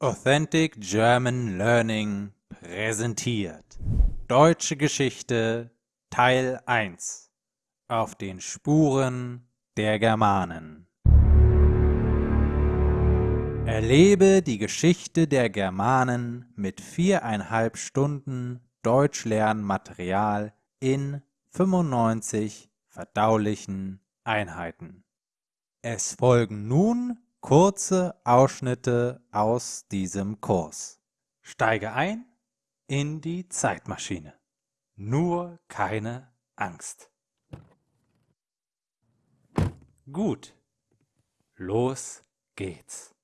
Authentic German Learning präsentiert. Deutsche Geschichte Teil 1 Auf den Spuren der Germanen. Erlebe die Geschichte der Germanen mit viereinhalb Stunden Deutschlernmaterial in 95 verdaulichen Einheiten. Es folgen nun kurze Ausschnitte aus diesem Kurs. Steige ein in die Zeitmaschine. Nur keine Angst. Gut, los geht's.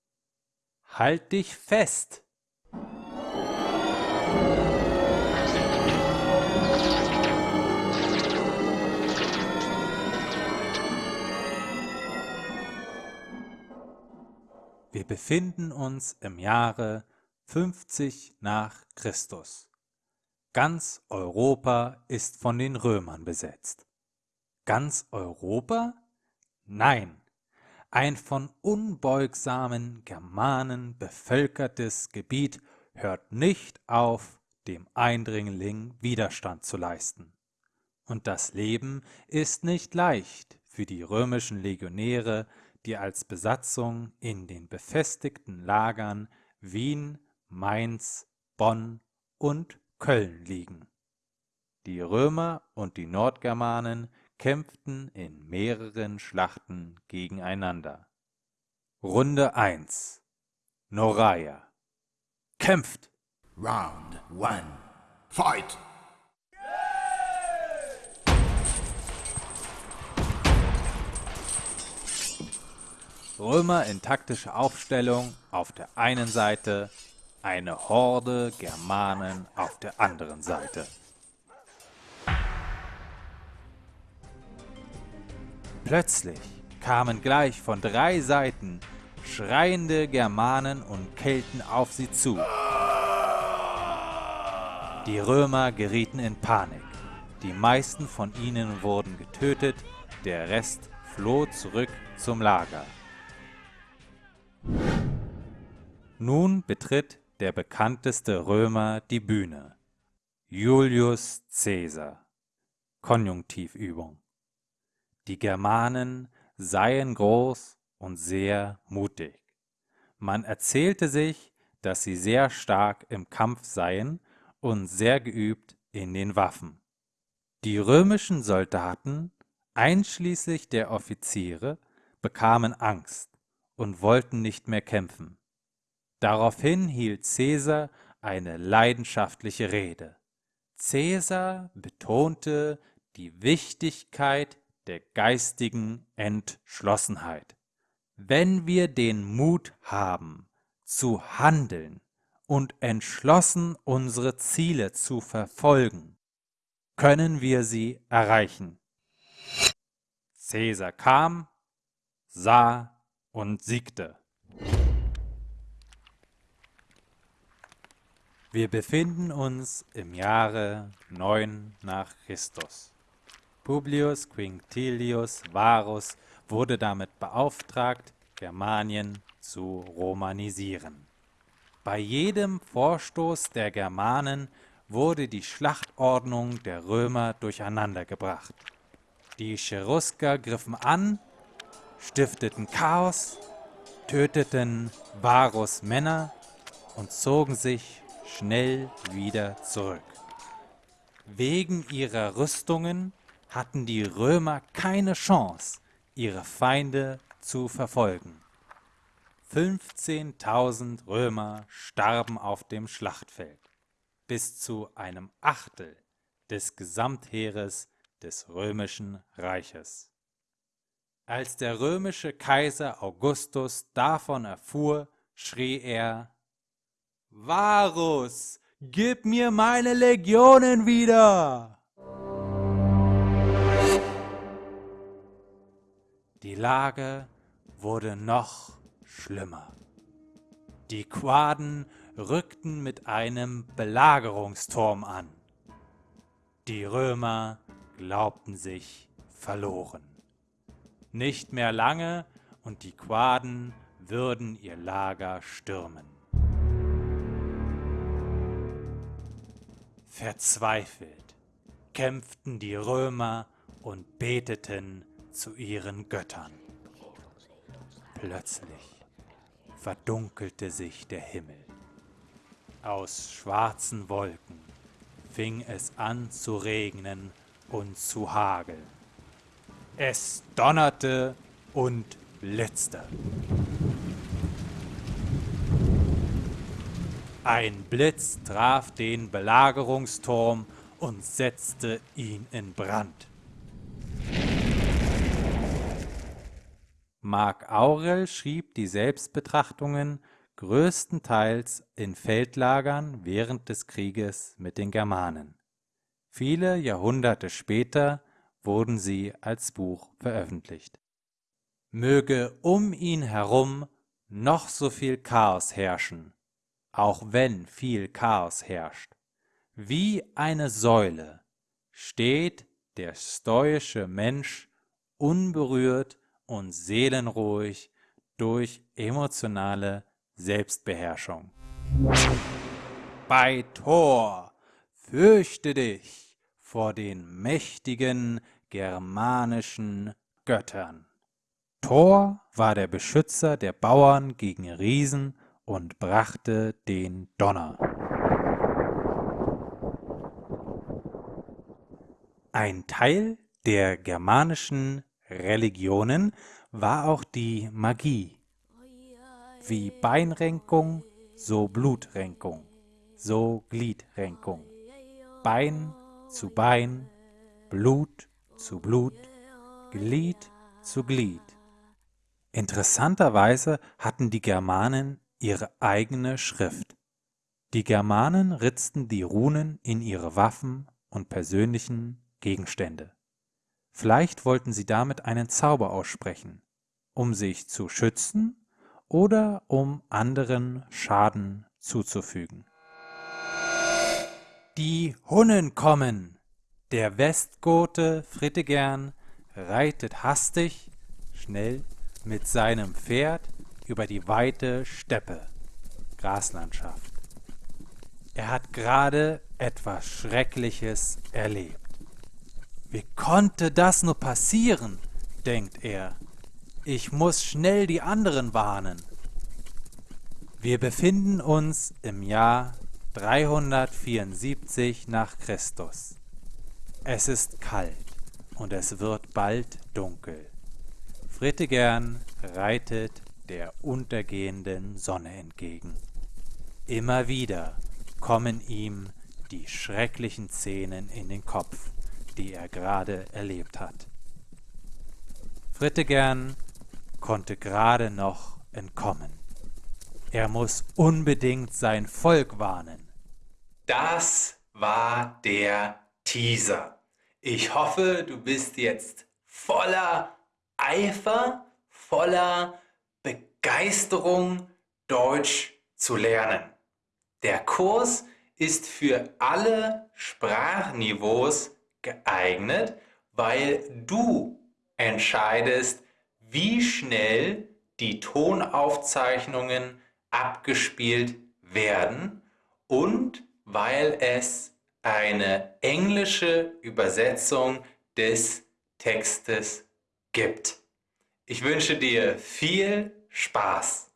Halt dich fest! Wir befinden uns im Jahre 50 nach Christus. Ganz Europa ist von den Römern besetzt. Ganz Europa? Nein, ein von unbeugsamen Germanen bevölkertes Gebiet hört nicht auf, dem Eindringling Widerstand zu leisten. Und das Leben ist nicht leicht für die römischen Legionäre, die als Besatzung in den befestigten Lagern Wien, Mainz, Bonn und Köln liegen. Die Römer und die Nordgermanen kämpften in mehreren Schlachten gegeneinander. Runde 1 Noraia Kämpft! Round 1 Fight! Römer in taktischer Aufstellung auf der einen Seite, eine Horde Germanen auf der anderen Seite. Plötzlich kamen gleich von drei Seiten schreiende Germanen und Kelten auf sie zu. Die Römer gerieten in Panik. Die meisten von ihnen wurden getötet, der Rest floh zurück zum Lager. Nun betritt der bekannteste Römer die Bühne. Julius Caesar. Konjunktivübung. Die Germanen seien groß und sehr mutig. Man erzählte sich, dass sie sehr stark im Kampf seien und sehr geübt in den Waffen. Die römischen Soldaten, einschließlich der Offiziere, bekamen Angst und wollten nicht mehr kämpfen. Daraufhin hielt Caesar eine leidenschaftliche Rede. Caesar betonte die Wichtigkeit der geistigen Entschlossenheit. Wenn wir den Mut haben, zu handeln und entschlossen unsere Ziele zu verfolgen, können wir sie erreichen. Caesar kam, sah und siegte. Wir befinden uns im Jahre 9 nach Christus. Publius Quinctilius Varus wurde damit beauftragt, Germanien zu romanisieren. Bei jedem Vorstoß der Germanen wurde die Schlachtordnung der Römer durcheinandergebracht. Die Cherusker griffen an, stifteten Chaos, töteten Varus Männer und zogen sich schnell wieder zurück. Wegen ihrer Rüstungen hatten die Römer keine Chance, ihre Feinde zu verfolgen. 15.000 Römer starben auf dem Schlachtfeld, bis zu einem Achtel des Gesamtheeres des römischen Reiches. Als der römische Kaiser Augustus davon erfuhr, schrie er Varus, gib mir meine Legionen wieder! Die Lage wurde noch schlimmer. Die Quaden rückten mit einem Belagerungsturm an. Die Römer glaubten sich verloren. Nicht mehr lange und die Quaden würden ihr Lager stürmen. Verzweifelt kämpften die Römer und beteten zu ihren Göttern. Plötzlich verdunkelte sich der Himmel. Aus schwarzen Wolken fing es an zu regnen und zu hageln. Es donnerte und blitzte. Ein Blitz traf den Belagerungsturm und setzte ihn in Brand. Marc Aurel schrieb die Selbstbetrachtungen größtenteils in Feldlagern während des Krieges mit den Germanen. Viele Jahrhunderte später wurden sie als Buch veröffentlicht. Möge um ihn herum noch so viel Chaos herrschen, auch wenn viel Chaos herrscht. Wie eine Säule steht der stoische Mensch unberührt und seelenruhig durch emotionale Selbstbeherrschung. Bei Thor fürchte dich vor den mächtigen germanischen Göttern. Thor war der Beschützer der Bauern gegen Riesen und brachte den Donner. Ein Teil der germanischen Religionen war auch die Magie. Wie Beinrenkung, so Blutrenkung, so Gliedrenkung. Bein zu Bein, Blut zu Blut, Glied zu Glied. Interessanterweise hatten die Germanen ihre eigene Schrift. Die Germanen ritzten die Runen in ihre Waffen und persönlichen Gegenstände. Vielleicht wollten sie damit einen Zauber aussprechen, um sich zu schützen oder um anderen Schaden zuzufügen. Die Hunnen kommen! Der Westgote Fritigern reitet hastig, schnell mit seinem Pferd über die weite Steppe, Graslandschaft. Er hat gerade etwas Schreckliches erlebt. Wie konnte das nur passieren? denkt er. Ich muss schnell die anderen warnen. Wir befinden uns im Jahr 374 nach Christus. Es ist kalt und es wird bald dunkel. Fritigern reitet der untergehenden Sonne entgegen. Immer wieder kommen ihm die schrecklichen Szenen in den Kopf die er gerade erlebt hat. Frittegern konnte gerade noch entkommen. Er muss unbedingt sein Volk warnen. Das war der Teaser. Ich hoffe, du bist jetzt voller Eifer, voller Begeisterung, Deutsch zu lernen. Der Kurs ist für alle Sprachniveaus geeignet, weil du entscheidest, wie schnell die Tonaufzeichnungen abgespielt werden und weil es eine englische Übersetzung des Textes gibt. Ich wünsche dir viel Spaß.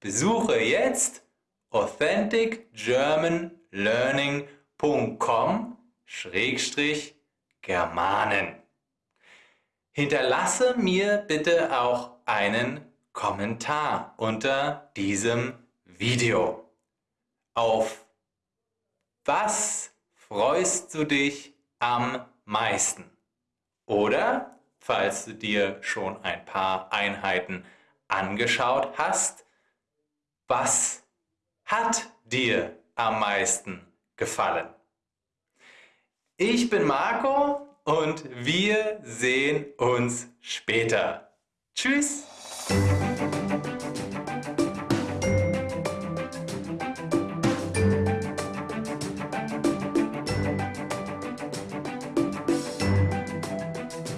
Besuche jetzt authenticgermanlearning.com Schrägstrich Germanen. Hinterlasse mir bitte auch einen Kommentar unter diesem Video. Auf was freust du dich am meisten? Oder, falls du dir schon ein paar Einheiten angeschaut hast, was hat dir am meisten gefallen? Ich bin Marco und wir sehen uns später. Tschüss!